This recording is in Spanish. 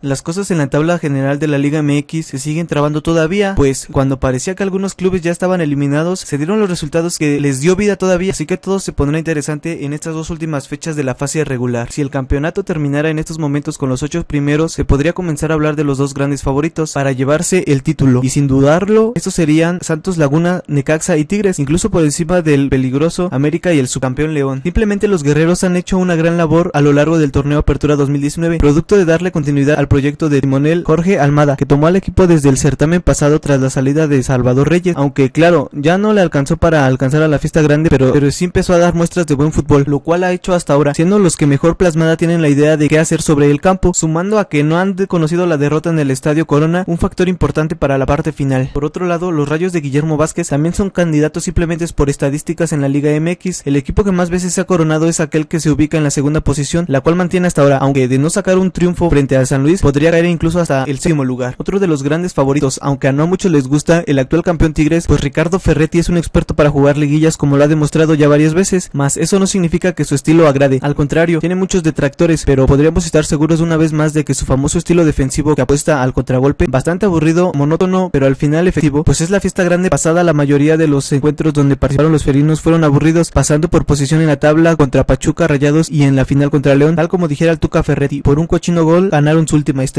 Las cosas en la tabla general de la Liga MX se siguen trabando todavía, pues cuando parecía que algunos clubes ya estaban eliminados, se dieron los resultados que les dio vida todavía, así que todo se pondrá interesante en estas dos últimas fechas de la fase regular. Si el campeonato terminara en estos momentos con los ocho primeros, se podría comenzar a hablar de los dos grandes favoritos para llevarse el título, y sin dudarlo, estos serían Santos Laguna, Necaxa y Tigres, incluso por encima del peligroso América y el subcampeón León. Simplemente los guerreros han hecho una gran labor a lo largo del torneo Apertura 2019, producto de darle continuidad al proyecto de timonel Jorge Almada, que tomó al equipo desde el certamen pasado tras la salida de Salvador Reyes, aunque claro, ya no le alcanzó para alcanzar a la fiesta grande, pero, pero sí empezó a dar muestras de buen fútbol, lo cual ha hecho hasta ahora, siendo los que mejor plasmada tienen la idea de qué hacer sobre el campo, sumando a que no han conocido la derrota en el Estadio Corona, un factor importante para la parte final. Por otro lado, los rayos de Guillermo Vázquez también son candidatos simplemente por estadísticas en la Liga MX, el equipo que más veces se ha coronado es aquel que se ubica en la segunda posición, la cual mantiene hasta ahora, aunque de no sacar un triunfo frente a San Luis, podría caer incluso hasta el séptimo lugar. Otro de los grandes favoritos, aunque a no muchos les gusta, el actual campeón Tigres, pues Ricardo Ferretti es un experto para jugar liguillas como lo ha demostrado ya varias veces, mas eso no significa que su estilo agrade, al contrario, tiene muchos detractores, pero podríamos estar seguros una vez más de que su famoso estilo defensivo que apuesta al contragolpe, bastante aburrido, monótono, pero al final efectivo, pues es la fiesta grande pasada. La mayoría de los encuentros donde participaron los ferinos fueron aburridos, pasando por posición en la tabla contra Pachuca, Rayados y en la final contra León, tal como dijera el Tuca Ferretti, por un cochino gol ganaron su última estrella.